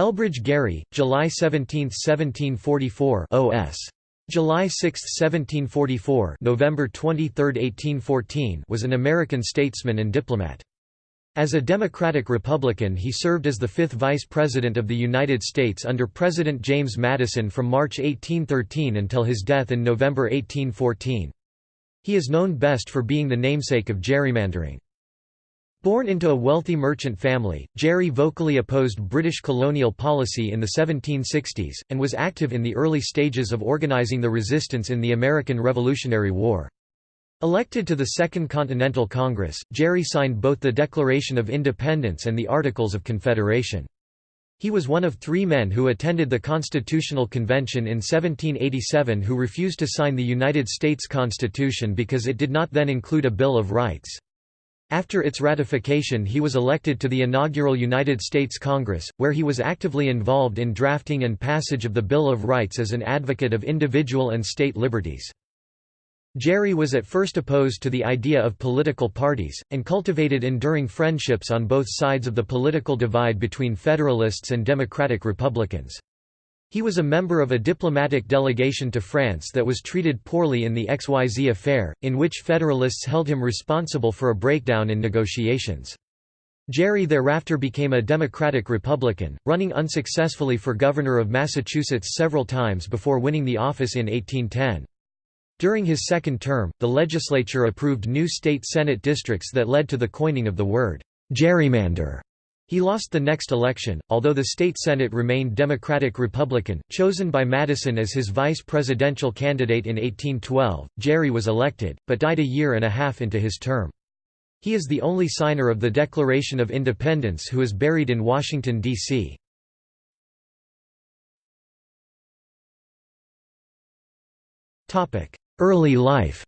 Elbridge Gerry, July 17, 1744 OS. July 6, 1744 November 23, 1814 was an American statesman and diplomat. As a Democratic Republican he served as the fifth Vice President of the United States under President James Madison from March 1813 until his death in November 1814. He is known best for being the namesake of gerrymandering. Born into a wealthy merchant family, Gerry vocally opposed British colonial policy in the 1760s, and was active in the early stages of organizing the resistance in the American Revolutionary War. Elected to the Second Continental Congress, Gerry signed both the Declaration of Independence and the Articles of Confederation. He was one of three men who attended the Constitutional Convention in 1787 who refused to sign the United States Constitution because it did not then include a Bill of Rights. After its ratification he was elected to the inaugural United States Congress, where he was actively involved in drafting and passage of the Bill of Rights as an advocate of individual and state liberties. Gerry was at first opposed to the idea of political parties, and cultivated enduring friendships on both sides of the political divide between Federalists and Democratic Republicans. He was a member of a diplomatic delegation to France that was treated poorly in the XYZ affair, in which Federalists held him responsible for a breakdown in negotiations. Gerry thereafter became a Democratic Republican, running unsuccessfully for governor of Massachusetts several times before winning the office in 1810. During his second term, the legislature approved new state Senate districts that led to the coining of the word, gerrymander. He lost the next election, although the state Senate remained Democratic-Republican, chosen by Madison as his vice presidential candidate in 1812. Gerry was elected, but died a year and a half into his term. He is the only signer of the Declaration of Independence who is buried in Washington, D.C. Early life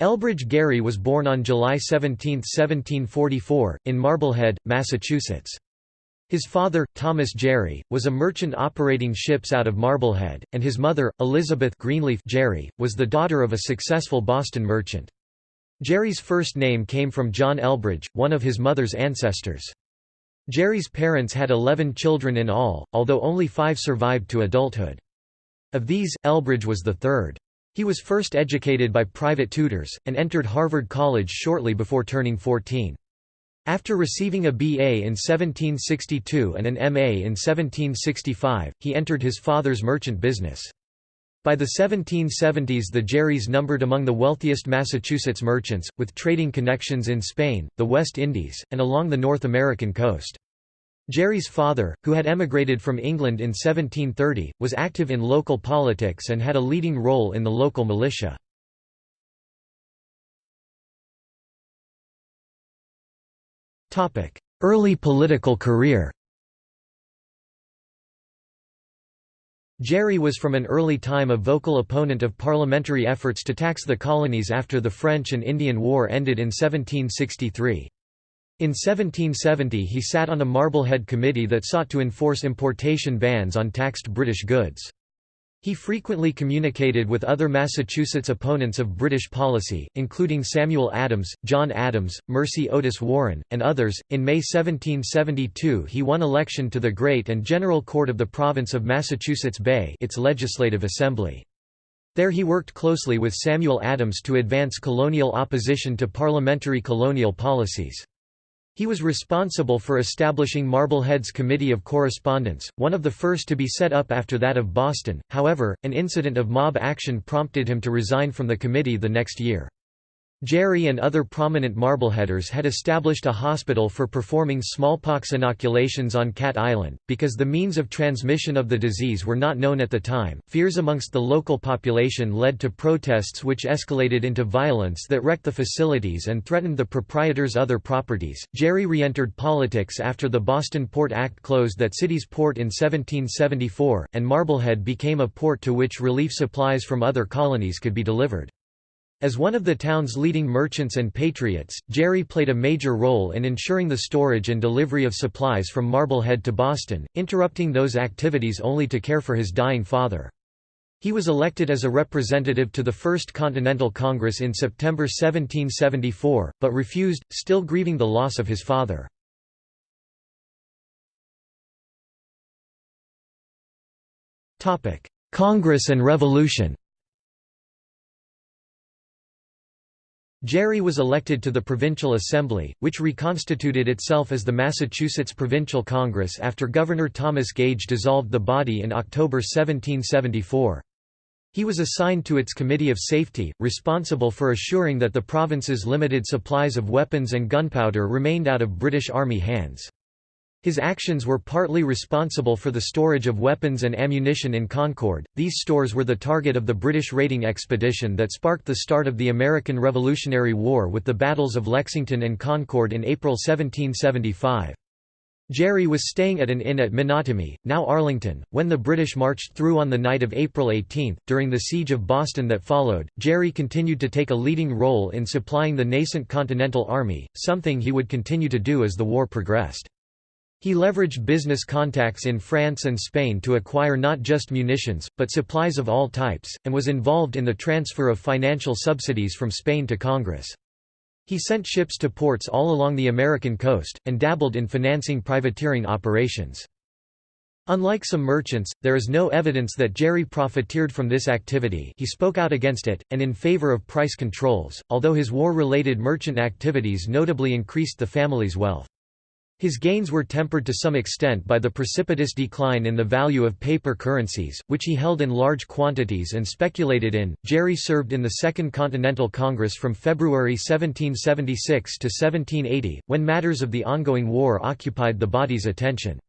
Elbridge Gerry was born on July 17, 1744, in Marblehead, Massachusetts. His father, Thomas Gerry, was a merchant operating ships out of Marblehead, and his mother, Elizabeth Greenleaf Gerry, was the daughter of a successful Boston merchant. Gerry's first name came from John Elbridge, one of his mother's ancestors. Gerry's parents had eleven children in all, although only five survived to adulthood. Of these, Elbridge was the third. He was first educated by private tutors, and entered Harvard College shortly before turning 14. After receiving a BA in 1762 and an MA in 1765, he entered his father's merchant business. By the 1770s the Gerrys numbered among the wealthiest Massachusetts merchants, with trading connections in Spain, the West Indies, and along the North American coast. Gerry's father, who had emigrated from England in 1730, was active in local politics and had a leading role in the local militia. Early political career Gerry was from an early time a vocal opponent of parliamentary efforts to tax the colonies after the French and Indian War ended in 1763. In 1770 he sat on a Marblehead committee that sought to enforce importation bans on taxed British goods. He frequently communicated with other Massachusetts opponents of British policy, including Samuel Adams, John Adams, Mercy Otis Warren, and others. In May 1772, he won election to the Great and General Court of the Province of Massachusetts Bay, its legislative assembly. There he worked closely with Samuel Adams to advance colonial opposition to parliamentary colonial policies. He was responsible for establishing Marblehead's Committee of Correspondence, one of the first to be set up after that of Boston, however, an incident of mob action prompted him to resign from the committee the next year. Gerry and other prominent Marbleheaders had established a hospital for performing smallpox inoculations on Cat Island. Because the means of transmission of the disease were not known at the time, fears amongst the local population led to protests which escalated into violence that wrecked the facilities and threatened the proprietor's other properties. Gerry re entered politics after the Boston Port Act closed that city's port in 1774, and Marblehead became a port to which relief supplies from other colonies could be delivered. As one of the town's leading merchants and patriots, Gerry played a major role in ensuring the storage and delivery of supplies from Marblehead to Boston, interrupting those activities only to care for his dying father. He was elected as a representative to the First Continental Congress in September 1774, but refused, still grieving the loss of his father. Congress and Revolution Gerry was elected to the Provincial Assembly, which reconstituted itself as the Massachusetts Provincial Congress after Governor Thomas Gage dissolved the body in October 1774. He was assigned to its Committee of Safety, responsible for assuring that the province's limited supplies of weapons and gunpowder remained out of British Army hands. His actions were partly responsible for the storage of weapons and ammunition in Concord. These stores were the target of the British raiding expedition that sparked the start of the American Revolutionary War with the battles of Lexington and Concord in April 1775. Gerry was staying at an inn at Menotomy, now Arlington, when the British marched through on the night of April 18. During the siege of Boston that followed, Gerry continued to take a leading role in supplying the nascent Continental Army, something he would continue to do as the war progressed. He leveraged business contacts in France and Spain to acquire not just munitions, but supplies of all types, and was involved in the transfer of financial subsidies from Spain to Congress. He sent ships to ports all along the American coast, and dabbled in financing privateering operations. Unlike some merchants, there is no evidence that Gerry profiteered from this activity he spoke out against it, and in favor of price controls, although his war-related merchant activities notably increased the family's wealth. His gains were tempered to some extent by the precipitous decline in the value of paper currencies, which he held in large quantities and speculated in. Gerry served in the Second Continental Congress from February 1776 to 1780, when matters of the ongoing war occupied the body's attention.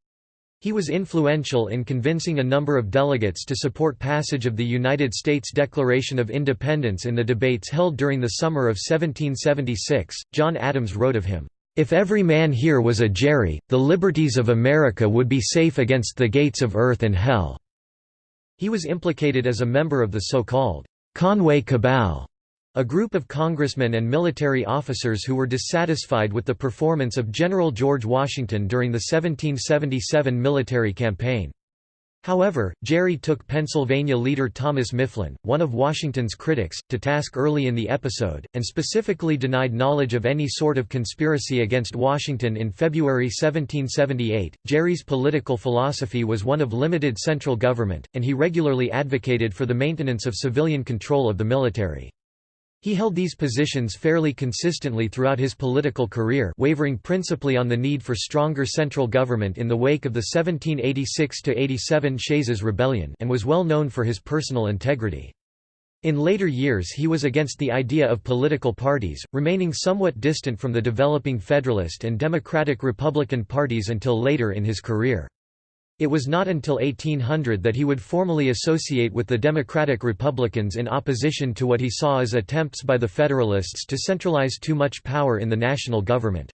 He was influential in convincing a number of delegates to support passage of the United States Declaration of Independence in the debates held during the summer of 1776. John Adams wrote of him, if every man here was a Gerry, the liberties of America would be safe against the gates of earth and hell." He was implicated as a member of the so-called Conway Cabal, a group of congressmen and military officers who were dissatisfied with the performance of General George Washington during the 1777 military campaign. However, Gerry took Pennsylvania leader Thomas Mifflin, one of Washington's critics, to task early in the episode, and specifically denied knowledge of any sort of conspiracy against Washington in February 1778. Gerry's political philosophy was one of limited central government, and he regularly advocated for the maintenance of civilian control of the military. He held these positions fairly consistently throughout his political career wavering principally on the need for stronger central government in the wake of the 1786–87 Shays's Rebellion and was well known for his personal integrity. In later years he was against the idea of political parties, remaining somewhat distant from the developing Federalist and Democratic Republican parties until later in his career. It was not until 1800 that he would formally associate with the Democratic Republicans in opposition to what he saw as attempts by the Federalists to centralize too much power in the national government.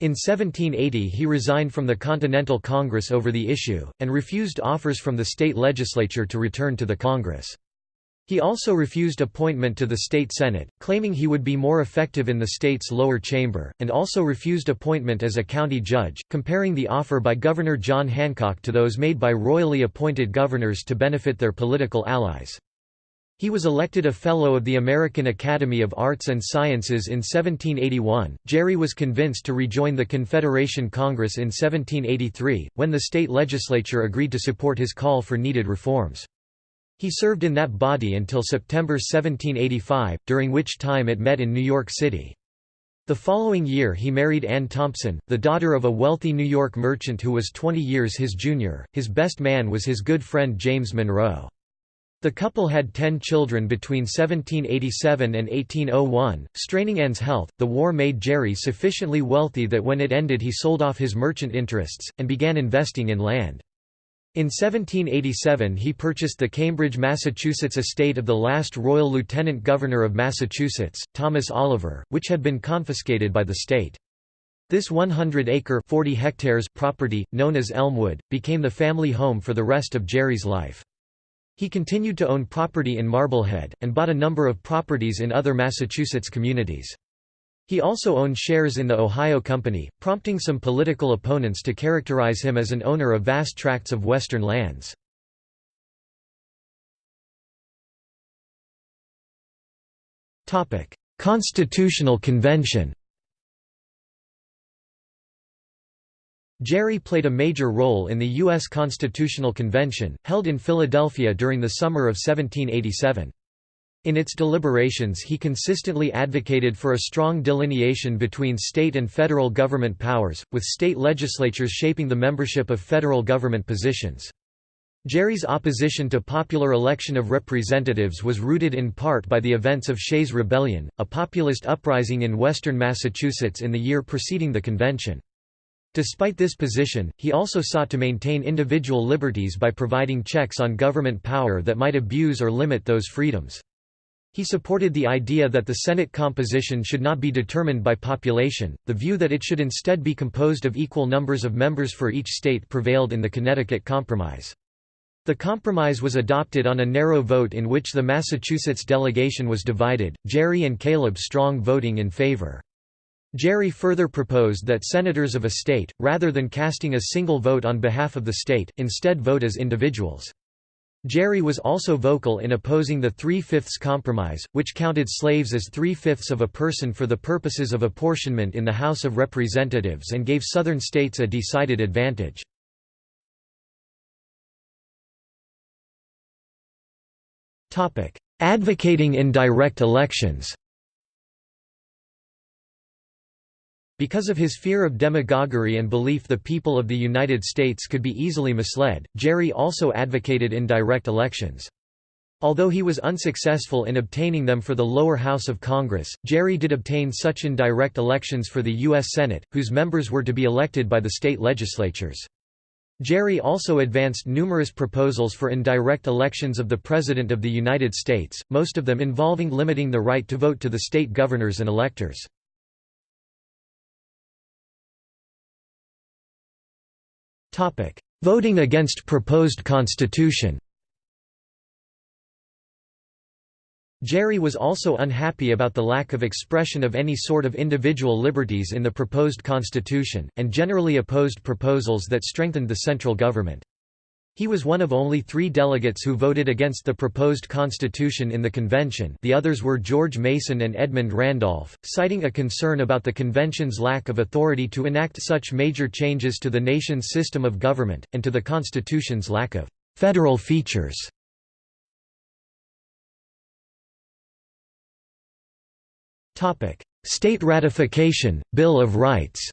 In 1780 he resigned from the Continental Congress over the issue, and refused offers from the state legislature to return to the Congress. He also refused appointment to the state senate, claiming he would be more effective in the state's lower chamber, and also refused appointment as a county judge, comparing the offer by Governor John Hancock to those made by royally appointed governors to benefit their political allies. He was elected a Fellow of the American Academy of Arts and Sciences in 1781. Gerry was convinced to rejoin the Confederation Congress in 1783, when the state legislature agreed to support his call for needed reforms. He served in that body until September 1785, during which time it met in New York City. The following year he married Anne Thompson, the daughter of a wealthy New York merchant who was 20 years his junior. His best man was his good friend James Monroe. The couple had ten children between 1787 and 1801. Straining Anne's health, the war made Gerry sufficiently wealthy that when it ended he sold off his merchant interests, and began investing in land. In 1787 he purchased the Cambridge, Massachusetts estate of the last Royal Lieutenant Governor of Massachusetts, Thomas Oliver, which had been confiscated by the state. This 100-acre (40 hectares) property, known as Elmwood, became the family home for the rest of Gerry's life. He continued to own property in Marblehead, and bought a number of properties in other Massachusetts communities. He also owned shares in the Ohio Company, prompting some political opponents to characterize him as an owner of vast tracts of western lands. Constitutional Convention Gerry played a major role in the U.S. Constitutional Convention, held in Philadelphia during the summer of 1787. In its deliberations he consistently advocated for a strong delineation between state and federal government powers, with state legislatures shaping the membership of federal government positions. Gerry's opposition to popular election of representatives was rooted in part by the events of Shays' Rebellion, a populist uprising in western Massachusetts in the year preceding the convention. Despite this position, he also sought to maintain individual liberties by providing checks on government power that might abuse or limit those freedoms. He supported the idea that the Senate composition should not be determined by population, the view that it should instead be composed of equal numbers of members for each state prevailed in the Connecticut Compromise. The compromise was adopted on a narrow vote in which the Massachusetts delegation was divided, Gerry and Caleb Strong voting in favor. Gerry further proposed that senators of a state, rather than casting a single vote on behalf of the state, instead vote as individuals. Gerry was also vocal in opposing the Three-Fifths Compromise, which counted slaves as three-fifths of a person for the purposes of apportionment in the House of Representatives and gave Southern states a decided advantage. Advocating indirect elections Because of his fear of demagoguery and belief the people of the United States could be easily misled, Gerry also advocated indirect elections. Although he was unsuccessful in obtaining them for the lower house of Congress, Gerry did obtain such indirect elections for the U.S. Senate, whose members were to be elected by the state legislatures. Gerry also advanced numerous proposals for indirect elections of the President of the United States, most of them involving limiting the right to vote to the state governors and electors. Voting against proposed constitution Gerry was also unhappy about the lack of expression of any sort of individual liberties in the proposed constitution, and generally opposed proposals that strengthened the central government. He was one of only three delegates who voted against the proposed constitution in the convention the others were George Mason and Edmund Randolph, citing a concern about the convention's lack of authority to enact such major changes to the nation's system of government, and to the constitution's lack of «federal features». State ratification, Bill of Rights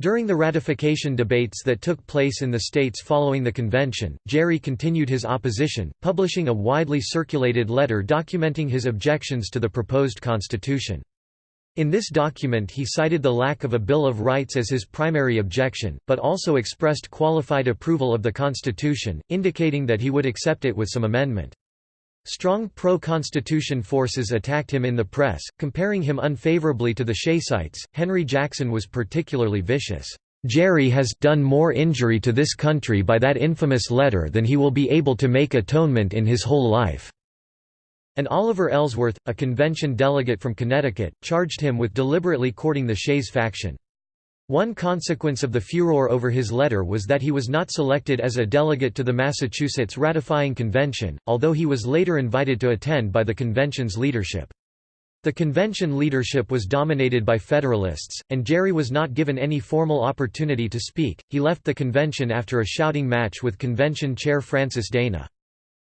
During the ratification debates that took place in the states following the convention, Gerry continued his opposition, publishing a widely circulated letter documenting his objections to the proposed constitution. In this document he cited the lack of a Bill of Rights as his primary objection, but also expressed qualified approval of the Constitution, indicating that he would accept it with some amendment. Strong pro-Constitution forces attacked him in the press, comparing him unfavorably to the Shaysites. Henry Jackson was particularly vicious. Gerry has done more injury to this country by that infamous letter than he will be able to make atonement in his whole life." And Oliver Ellsworth, a convention delegate from Connecticut, charged him with deliberately courting the Shays faction. One consequence of the furor over his letter was that he was not selected as a delegate to the Massachusetts ratifying convention, although he was later invited to attend by the convention's leadership. The convention leadership was dominated by Federalists, and Gerry was not given any formal opportunity to speak. He left the convention after a shouting match with convention chair Francis Dana.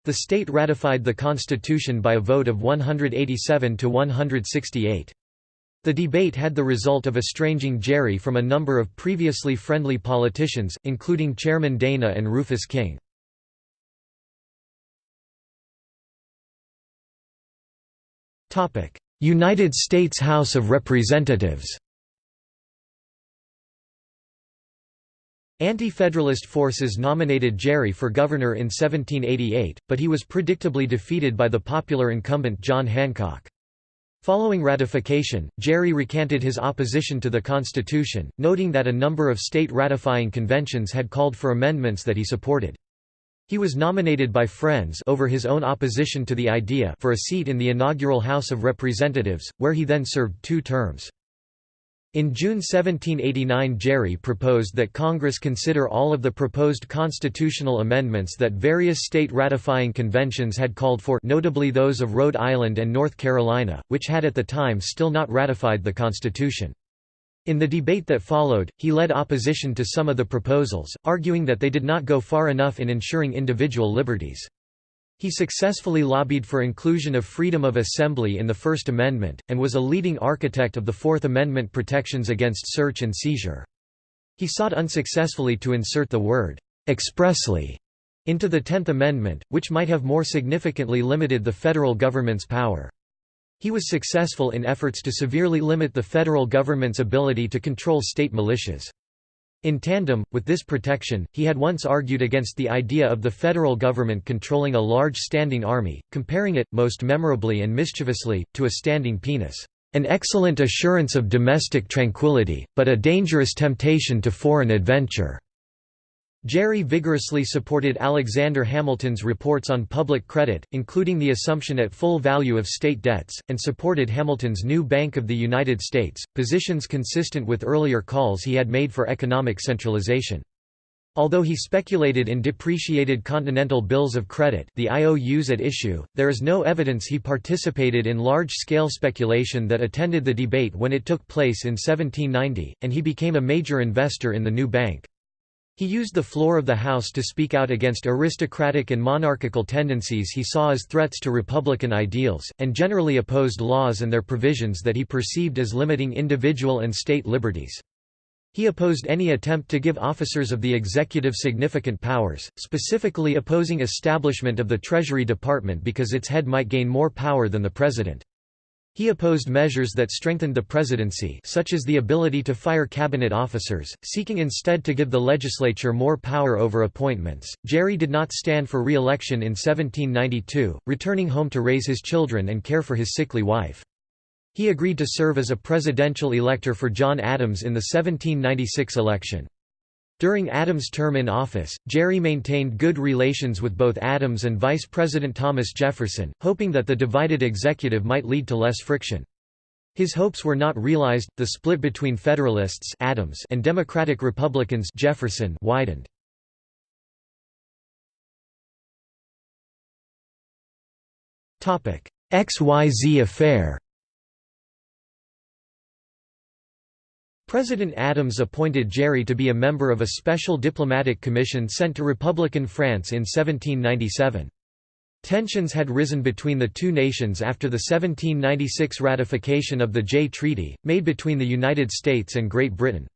The state ratified the Constitution by a vote of 187 to 168. The debate had the result of estranging Gerry from a number of previously friendly politicians, including Chairman Dana and Rufus King. United States House of Representatives Anti-Federalist forces nominated Gerry for governor in 1788, but he was predictably defeated by the popular incumbent John Hancock. Following ratification, Gerry recanted his opposition to the Constitution, noting that a number of state ratifying conventions had called for amendments that he supported. He was nominated by Friends over his own opposition to the idea for a seat in the inaugural House of Representatives, where he then served two terms. In June 1789 Gerry proposed that Congress consider all of the proposed constitutional amendments that various state ratifying conventions had called for notably those of Rhode Island and North Carolina, which had at the time still not ratified the Constitution. In the debate that followed, he led opposition to some of the proposals, arguing that they did not go far enough in ensuring individual liberties. He successfully lobbied for inclusion of freedom of assembly in the First Amendment, and was a leading architect of the Fourth Amendment protections against search and seizure. He sought unsuccessfully to insert the word, "'expressly' into the Tenth Amendment, which might have more significantly limited the federal government's power. He was successful in efforts to severely limit the federal government's ability to control state militias. In tandem, with this protection, he had once argued against the idea of the federal government controlling a large standing army, comparing it, most memorably and mischievously, to a standing penis. An excellent assurance of domestic tranquility, but a dangerous temptation to foreign adventure. Gerry vigorously supported Alexander Hamilton's reports on public credit, including the assumption at full value of state debts, and supported Hamilton's new Bank of the United States, positions consistent with earlier calls he had made for economic centralization. Although he speculated in depreciated continental bills of credit the IOUs at issue, there is no evidence he participated in large-scale speculation that attended the debate when it took place in 1790, and he became a major investor in the new bank. He used the floor of the House to speak out against aristocratic and monarchical tendencies he saw as threats to republican ideals, and generally opposed laws and their provisions that he perceived as limiting individual and state liberties. He opposed any attempt to give officers of the executive significant powers, specifically opposing establishment of the Treasury Department because its head might gain more power than the president. He opposed measures that strengthened the presidency such as the ability to fire cabinet officers, seeking instead to give the legislature more power over appointments. Gerry did not stand for re-election in 1792, returning home to raise his children and care for his sickly wife. He agreed to serve as a presidential elector for John Adams in the 1796 election. During Adams' term in office, Gerry maintained good relations with both Adams and Vice President Thomas Jefferson, hoping that the divided executive might lead to less friction. His hopes were not realized. The split between Federalists Adams and Democratic Republicans Jefferson widened. XYZ affair. President Adams appointed Gerry to be a member of a special diplomatic commission sent to Republican France in 1797. Tensions had risen between the two nations after the 1796 ratification of the Jay Treaty, made between the United States and Great Britain.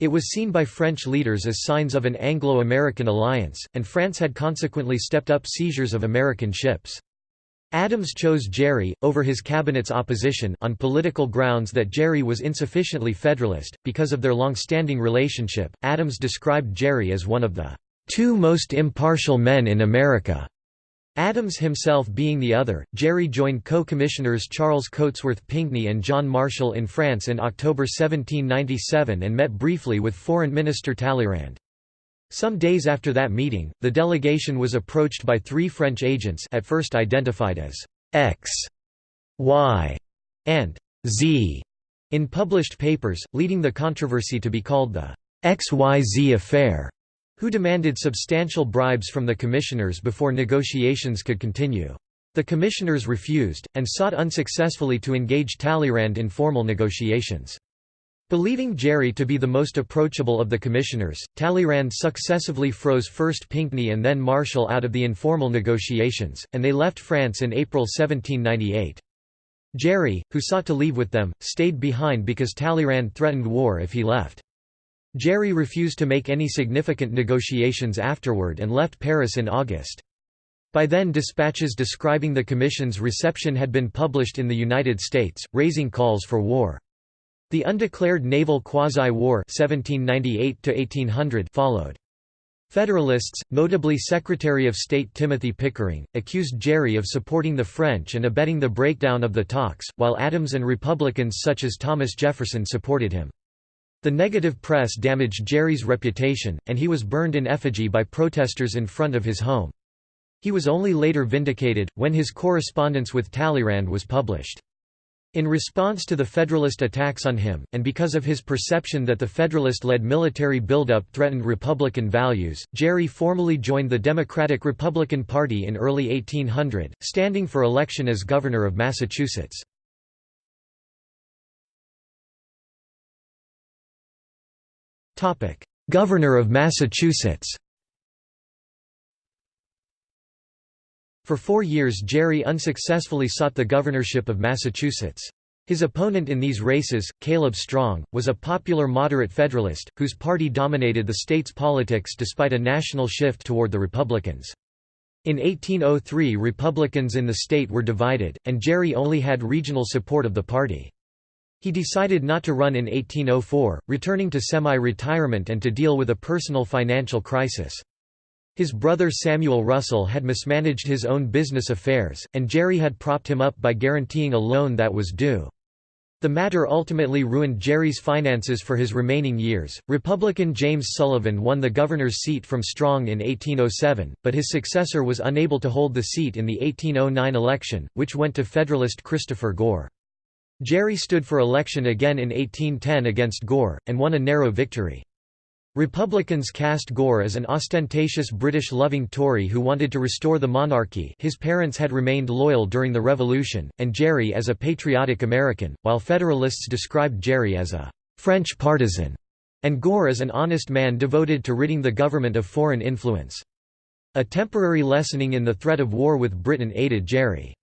It was seen by French leaders as signs of an Anglo-American alliance, and France had consequently stepped up seizures of American ships. Adams chose Gerry, over his cabinet's opposition on political grounds that Gerry was insufficiently Federalist. Because of their long-standing relationship, Adams described Gerry as one of the two most impartial men in America. Adams himself being the other, Gerry joined co-commissioners Charles Cotesworth Pinckney and John Marshall in France in October 1797 and met briefly with Foreign Minister Talleyrand. Some days after that meeting, the delegation was approached by three French agents at first identified as X, Y, and Z in published papers, leading the controversy to be called the XYZ affair, who demanded substantial bribes from the commissioners before negotiations could continue. The commissioners refused, and sought unsuccessfully to engage Talleyrand in formal negotiations. Believing Gerry to be the most approachable of the commissioners, Talleyrand successively froze first Pinckney and then Marshall out of the informal negotiations, and they left France in April 1798. Gerry, who sought to leave with them, stayed behind because Talleyrand threatened war if he left. Gerry refused to make any significant negotiations afterward and left Paris in August. By then dispatches describing the Commission's reception had been published in the United States, raising calls for war. The undeclared naval quasi-war followed. Federalists, notably Secretary of State Timothy Pickering, accused Gerry of supporting the French and abetting the breakdown of the talks, while Adams and Republicans such as Thomas Jefferson supported him. The negative press damaged Gerry's reputation, and he was burned in effigy by protesters in front of his home. He was only later vindicated, when his correspondence with Talleyrand was published. In response to the Federalist attacks on him, and because of his perception that the Federalist-led military buildup threatened Republican values, Gerry formally joined the Democratic-Republican Party in early 1800, standing for election as governor of Massachusetts. Governor of Massachusetts For four years Gerry unsuccessfully sought the governorship of Massachusetts. His opponent in these races, Caleb Strong, was a popular moderate Federalist, whose party dominated the state's politics despite a national shift toward the Republicans. In 1803 Republicans in the state were divided, and Gerry only had regional support of the party. He decided not to run in 1804, returning to semi-retirement and to deal with a personal financial crisis. His brother Samuel Russell had mismanaged his own business affairs, and Gerry had propped him up by guaranteeing a loan that was due. The matter ultimately ruined Gerry's finances for his remaining years. Republican James Sullivan won the governor's seat from Strong in 1807, but his successor was unable to hold the seat in the 1809 election, which went to Federalist Christopher Gore. Gerry stood for election again in 1810 against Gore, and won a narrow victory. Republicans cast Gore as an ostentatious British-loving Tory who wanted to restore the monarchy his parents had remained loyal during the Revolution, and Gerry as a patriotic American, while Federalists described Gerry as a «French partisan» and Gore as an honest man devoted to ridding the government of foreign influence. A temporary lessening in the threat of war with Britain aided Gerry.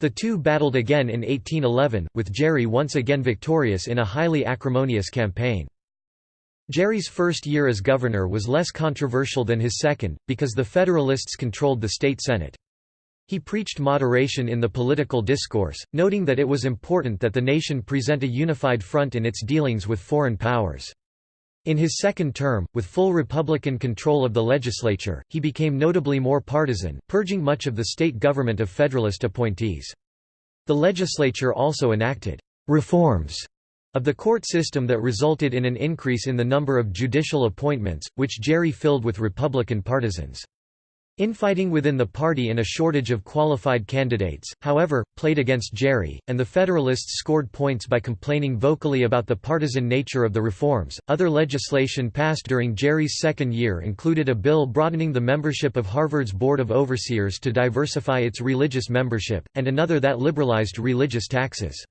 The two battled again in 1811, with Gerry once again victorious in a highly acrimonious campaign. Gerry's first year as governor was less controversial than his second, because the Federalists controlled the state Senate. He preached moderation in the political discourse, noting that it was important that the nation present a unified front in its dealings with foreign powers. In his second term, with full Republican control of the legislature, he became notably more partisan, purging much of the state government of Federalist appointees. The legislature also enacted reforms of the court system that resulted in an increase in the number of judicial appointments, which Gerry filled with Republican partisans. Infighting within the party and a shortage of qualified candidates, however, played against Gerry, and the Federalists scored points by complaining vocally about the partisan nature of the reforms. Other legislation passed during Gerry's second year included a bill broadening the membership of Harvard's Board of Overseers to diversify its religious membership, and another that liberalized religious taxes.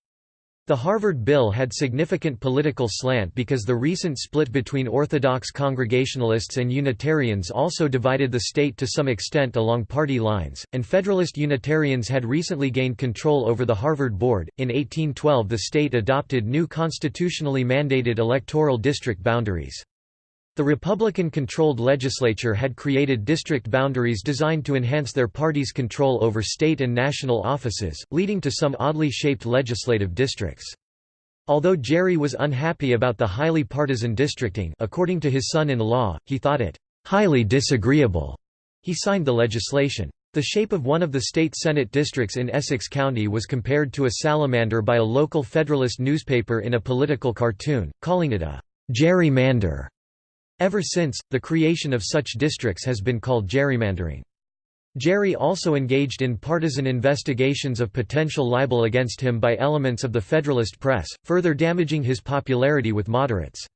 The Harvard bill had significant political slant because the recent split between Orthodox Congregationalists and Unitarians also divided the state to some extent along party lines, and Federalist Unitarians had recently gained control over the Harvard Board. In 1812, the state adopted new constitutionally mandated electoral district boundaries. The Republican-controlled legislature had created district boundaries designed to enhance their party's control over state and national offices, leading to some oddly shaped legislative districts. Although Gerry was unhappy about the highly partisan districting according to his son-in-law, he thought it «highly disagreeable». He signed the legislation. The shape of one of the state Senate districts in Essex County was compared to a salamander by a local Federalist newspaper in a political cartoon, calling it a «gerrymander». Ever since, the creation of such districts has been called gerrymandering. Gerry also engaged in partisan investigations of potential libel against him by elements of the Federalist press, further damaging his popularity with moderates.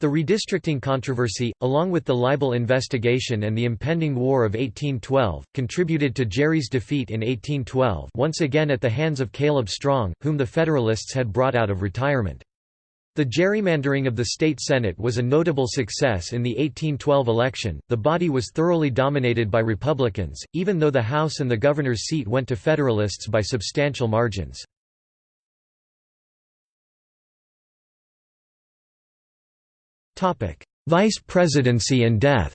The redistricting controversy, along with the libel investigation and the impending War of 1812, contributed to Gerry's defeat in 1812 once again at the hands of Caleb Strong, whom the Federalists had brought out of retirement. The gerrymandering of the state Senate was a notable success in the 1812 election. The body was thoroughly dominated by Republicans, even though the House and the governor's seat went to Federalists by substantial margins. Vice presidency and death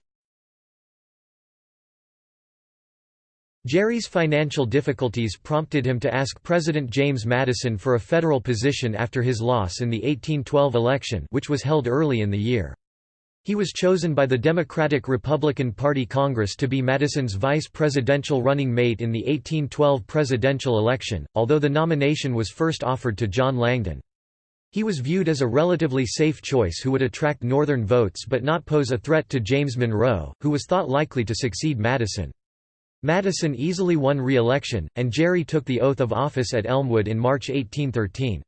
Gerry's financial difficulties prompted him to ask President James Madison for a federal position after his loss in the 1812 election which was held early in the year. He was chosen by the Democratic-Republican Party Congress to be Madison's vice presidential running mate in the 1812 presidential election, although the nomination was first offered to John Langdon. He was viewed as a relatively safe choice who would attract Northern votes but not pose a threat to James Monroe, who was thought likely to succeed Madison. Madison easily won re-election, and Gerry took the oath of office at Elmwood in March 1813.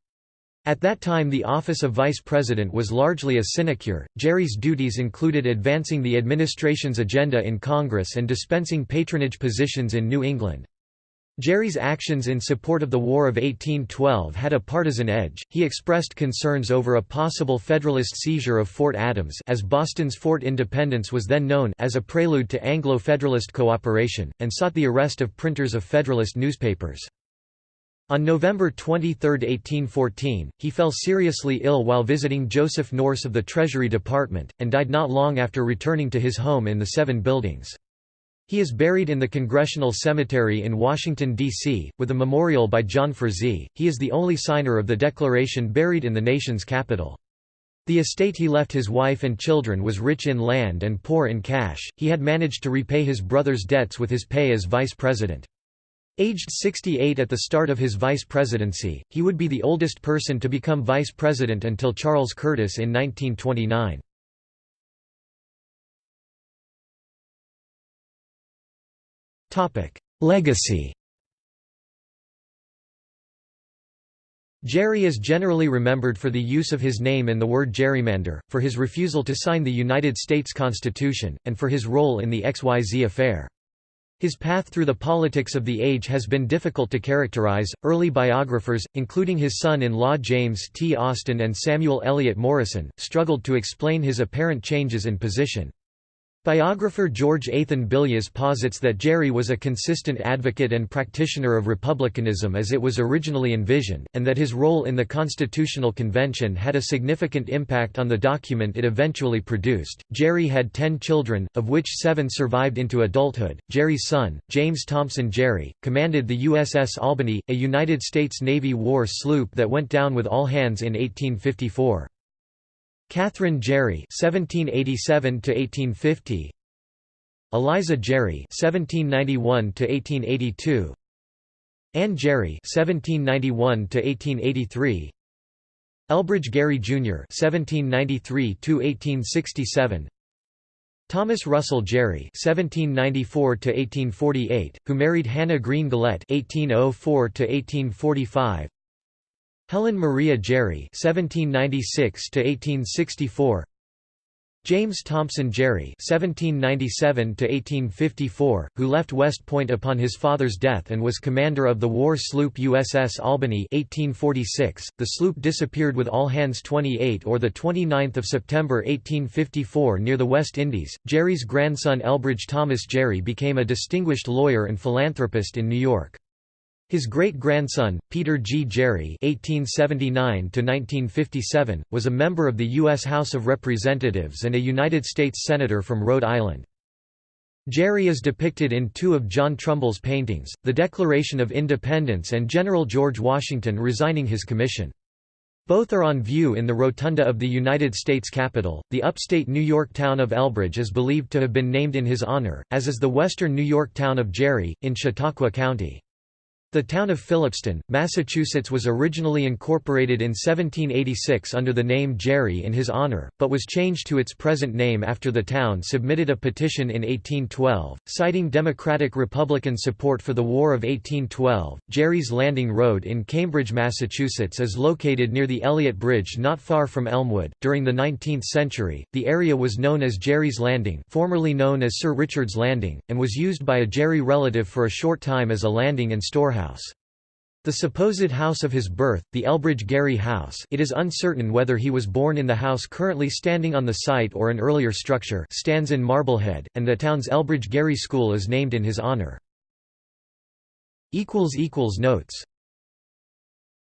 At that time the office of vice president was largely a sinecure. Gerry's duties included advancing the administration's agenda in Congress and dispensing patronage positions in New England. Gerry's actions in support of the War of 1812 had a partisan edge. He expressed concerns over a possible Federalist seizure of Fort Adams, as Boston's Fort Independence was then known, as a prelude to Anglo-Federalist cooperation, and sought the arrest of printers of Federalist newspapers. On November 23, 1814, he fell seriously ill while visiting Joseph Nourse of the Treasury Department, and died not long after returning to his home in the Seven Buildings. He is buried in the Congressional Cemetery in Washington, D.C., with a memorial by John Frazee. He is the only signer of the Declaration buried in the nation's capital. The estate he left his wife and children was rich in land and poor in cash. He had managed to repay his brother's debts with his pay as vice president. Aged 68 at the start of his vice presidency, he would be the oldest person to become vice president until Charles Curtis in 1929. Legacy Gerry is generally remembered for the use of his name in the word gerrymander, for his refusal to sign the United States Constitution, and for his role in the XYZ affair. His path through the politics of the age has been difficult to characterize. Early biographers, including his son in law James T. Austin and Samuel Eliot Morison, struggled to explain his apparent changes in position. Biographer George Athan Billias posits that Gerry was a consistent advocate and practitioner of republicanism as it was originally envisioned, and that his role in the Constitutional Convention had a significant impact on the document it eventually produced. Gerry had ten children, of which seven survived into adulthood. Gerry's son, James Thompson Gerry, commanded the USS Albany, a United States Navy war sloop that went down with all hands in 1854. Catherine Gerry (1787–1850), Eliza Gerry (1791–1882), Anne Gerry (1791–1883), Elbridge Gerry Jr. (1793–1867). Thomas Russell Gerry (1794–1848), who married Hannah Green Gillette (1804–1845), Helen Maria Gerry (1796–1864), James Thompson Gerry (1797–1854), who left West Point upon his father's death and was commander of the war sloop USS Albany (1846). The sloop disappeared with all hands 28 or the 29th of September 1854 near the West Indies. Gerry's grandson Elbridge Thomas Gerry became a distinguished lawyer and philanthropist in New York. His great-grandson, Peter G. Gerry (1879–1957), was a member of the U.S. House of Representatives and a United States Senator from Rhode Island. Gerry is depicted in two of John Trumbull's paintings, The Declaration of Independence and General George Washington resigning his commission. Both are on view in the rotunda of the United States Capitol. The upstate New York town of Elbridge is believed to have been named in his honor, as is the western New York town of Gerry, in Chautauqua County. The town of Phillipston, Massachusetts was originally incorporated in 1786 under the name Gerry in his honor, but was changed to its present name after the town submitted a petition in 1812, citing Democratic-Republican support for the War of 1812. Gerry's Landing Road in Cambridge, Massachusetts is located near the Eliot Bridge not far from Elmwood. During the 19th century, the area was known as Gerry's Landing, formerly known as Sir Richard's Landing, and was used by a Gerry relative for a short time as a landing and storehouse house. The supposed house of his birth, the Elbridge Gerry House it is uncertain whether he was born in the house currently standing on the site or an earlier structure stands in Marblehead, and the town's Elbridge Gerry School is named in his honour. Notes